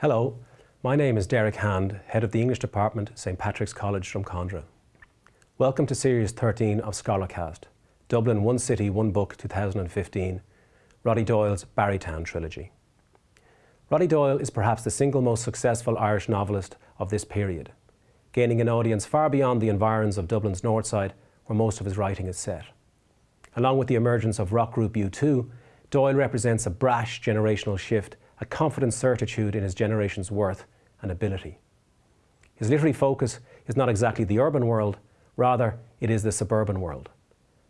Hello, my name is Derek Hand, Head of the English Department, St Patrick's College, Drumcondra. Welcome to Series 13 of Scholarcast, Dublin One City, One Book 2015, Roddy Doyle's Barrytown trilogy. Roddy Doyle is perhaps the single most successful Irish novelist of this period, gaining an audience far beyond the environs of Dublin's north side where most of his writing is set. Along with the emergence of rock group U2, Doyle represents a brash generational shift a confident certitude in his generation's worth and ability. His literary focus is not exactly the urban world, rather it is the suburban world.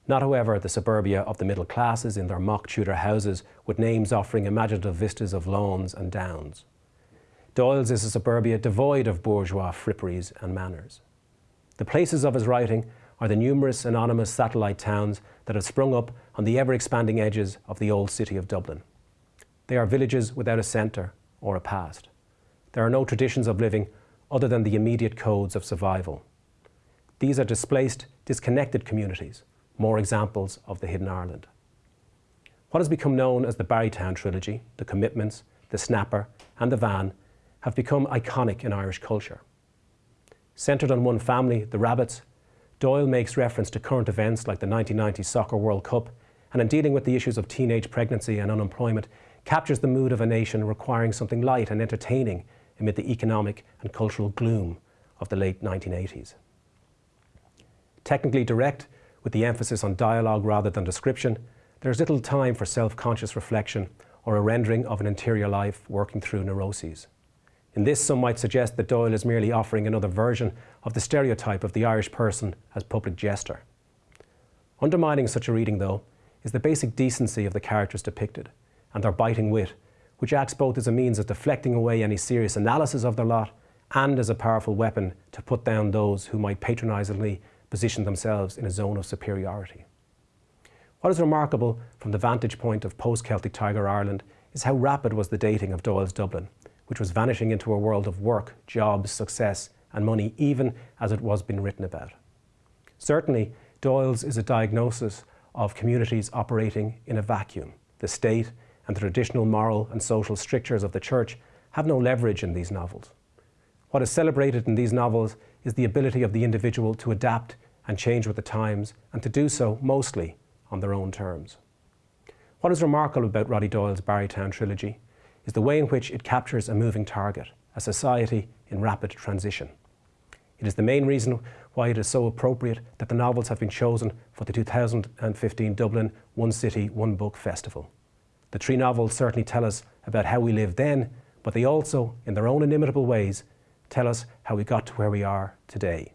Not however the suburbia of the middle classes in their mock Tudor houses with names offering imaginative vistas of lawns and downs. Doyle's is a suburbia devoid of bourgeois fripperies and manners. The places of his writing are the numerous anonymous satellite towns that have sprung up on the ever-expanding edges of the old city of Dublin. They are villages without a centre or a past. There are no traditions of living other than the immediate codes of survival. These are displaced, disconnected communities, more examples of the hidden Ireland. What has become known as the Barrytown trilogy, the Commitments, the Snapper and the Van have become iconic in Irish culture. Centred on one family, the Rabbittes, Doyle makes reference to current events like the 1990 Soccer World Cup and in dealing with the issues of teenage pregnancy and unemployment, captures the mood of a nation requiring something light and entertaining amid the economic and cultural gloom of the late 1980s. Technically direct, with the emphasis on dialogue rather than description, there is little time for self-conscious reflection or a rendering of an interior life working through neuroses. In this, some might suggest that Doyle is merely offering another version of the stereotype of the Irish person as public jester. Undermining such a reading, though, is the basic decency of the characters depicted, and their biting wit, which acts both as a means of deflecting away any serious analysis of their lot and as a powerful weapon to put down those who might patronisingly position themselves in a zone of superiority. What is remarkable from the vantage point of post-Celtic Tiger Ireland is how rapid was the dating of Doyle's Dublin, which was vanishing into a world of work, jobs, success and money even as it was being written about. Certainly, Doyle's is a diagnosis of communities operating in a vacuum. The state and the traditional moral and social strictures of the church have no leverage in these novels. What is celebrated in these novels is the ability of the individual to adapt and change with the times and to do so mostly on their own terms. What is remarkable about Roddy Doyle's Barrytown trilogy is the way in which it captures a moving target, a society in rapid transition. It is the main reason why it is so appropriate that the novels have been chosen for the 2015 Dublin One City, One Book Festival. The three novels certainly tell us about how we lived then, but they also, in their own inimitable ways, tell us how we got to where we are today.